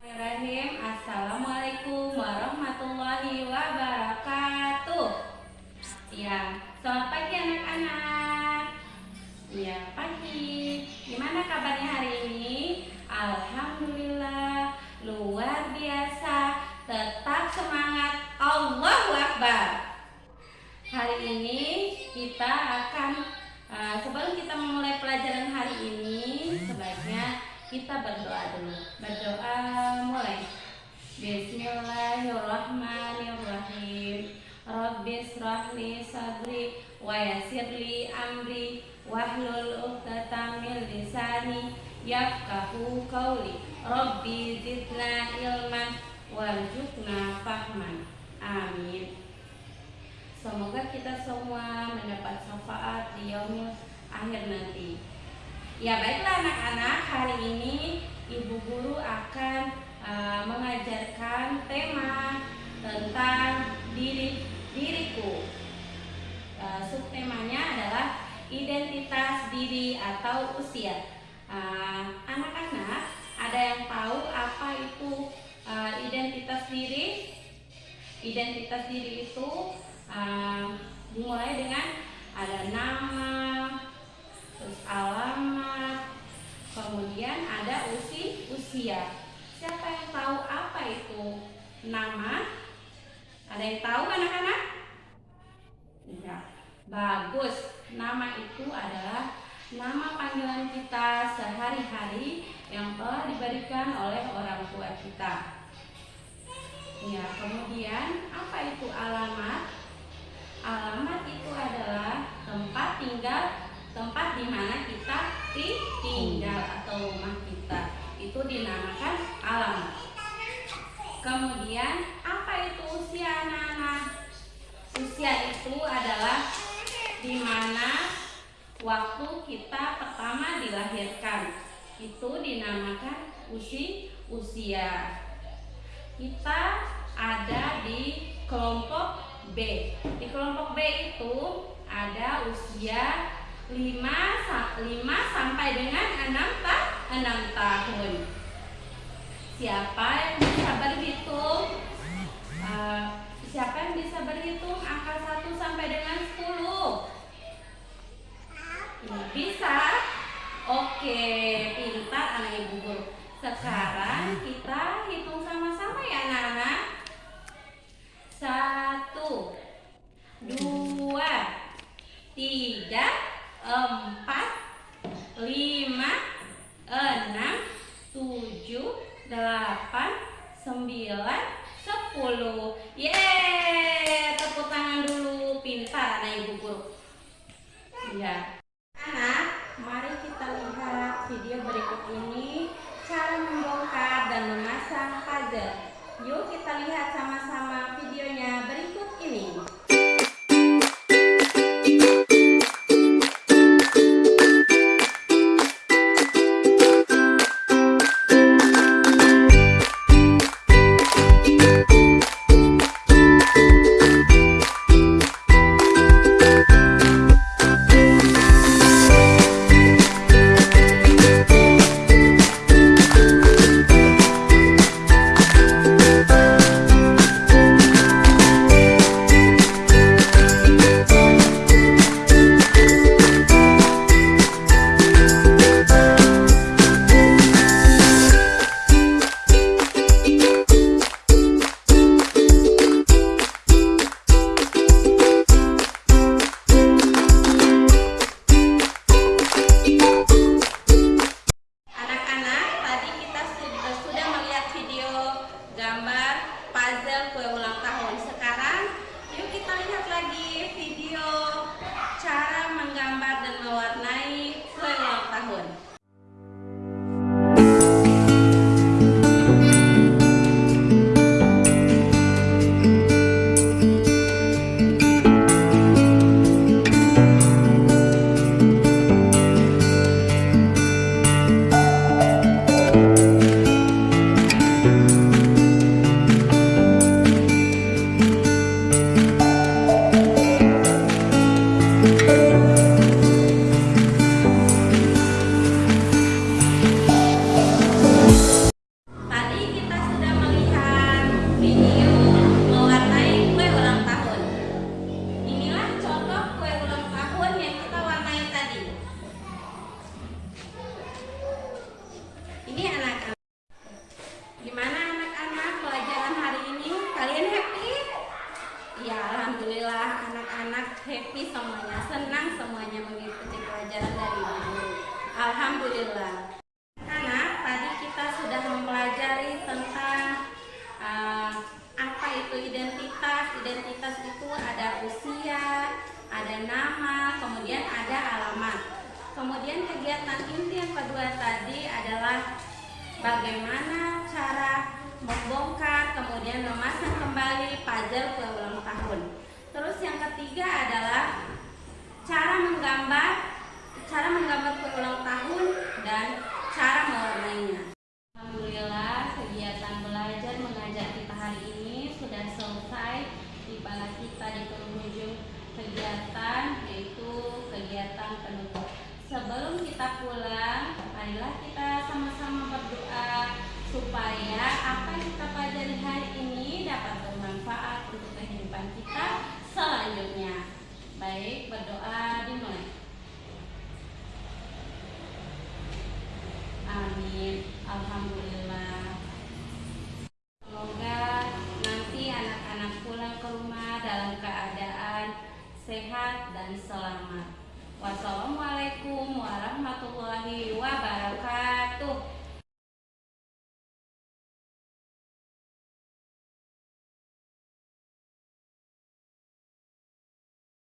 Assalamualaikum warahmatullahi wabarakatuh. Ya, selamat pagi anak-anak. Ya, pagi. Gimana kabarnya hari ini? Alhamdulillah, luar biasa. Tetap semangat. Allahu Akbar. Hari ini kita akan uh, sebelum kita memulai pelajaran hari ini, kita berdoa dulu. Berdoa mulai. Bismillahirrahmanirrahim. Rabbi srahli sadri wa yassirli amri wahlul 'uqdatam min lisani yafqahu qawli. Rabbi zidna ilman warzuqna fahman. Amin. Semoga kita semua mendapat syafaat di yaumil akhir nanti. Ya baiklah anak-anak, hari ini Ibu Guru akan uh, mengajarkan tema tentang diri diriku. Uh, subtemanya adalah identitas diri atau usia. Uh, anak-anak, uh, ada yang tahu apa itu uh, identitas diri? Identitas diri itu uh, dimulai dengan ada nama, alamat, kemudian ada usi usia. Siapa yang tahu apa itu nama? Ada yang tahu anak-anak? Ya, bagus. Nama itu adalah nama panggilan kita sehari-hari yang telah diberikan oleh orang tua kita. Ya, kemudian apa itu alamat? Alamat itu adalah tempat tinggal tempat di mana kita tinggal atau rumah kita itu dinamakan alamat. Kemudian apa itu usia anak-anak? Usia itu adalah di mana waktu kita pertama dilahirkan itu dinamakan usi usia. Kita ada di kelompok B. Di kelompok B itu ada usia 5, 5 sampai dengan 6, ta 6 tahun. Siapa yang bisa berhitung? Uh, siapa yang bisa berhitung angka 1 sampai dengan 10? Bisa? Oke, pintar anak ibu guru. Sekarang delapan, sembilan, sepuluh. Yeay, tepuk tangan dulu, pintar anak ibu guru. Ya, anak, mari kita lihat video berikut ini cara membongkar dan memasang puzzle. Yuk kita lihat sama-sama videonya berikut ini. gambar puzzle kue ulang tahun happy semuanya, senang semuanya mengikuti pelajaran dari ibu. Alhamdulillah. Karena tadi kita sudah mempelajari tentang uh, apa itu identitas. Identitas itu ada usia, ada nama, kemudian ada alamat. Kemudian kegiatan inti yang kedua tadi adalah bagaimana cara membongkar kemudian menggambar, cara menggambar ulang tahun dan cara mewarnainya. Alhamdulillah kegiatan belajar mengajar kita hari ini sudah selesai tiba kita di penghujung kegiatan yaitu kegiatan penutup. Sebelum kita pulang, marilah kita sama-sama Alhamdulillah.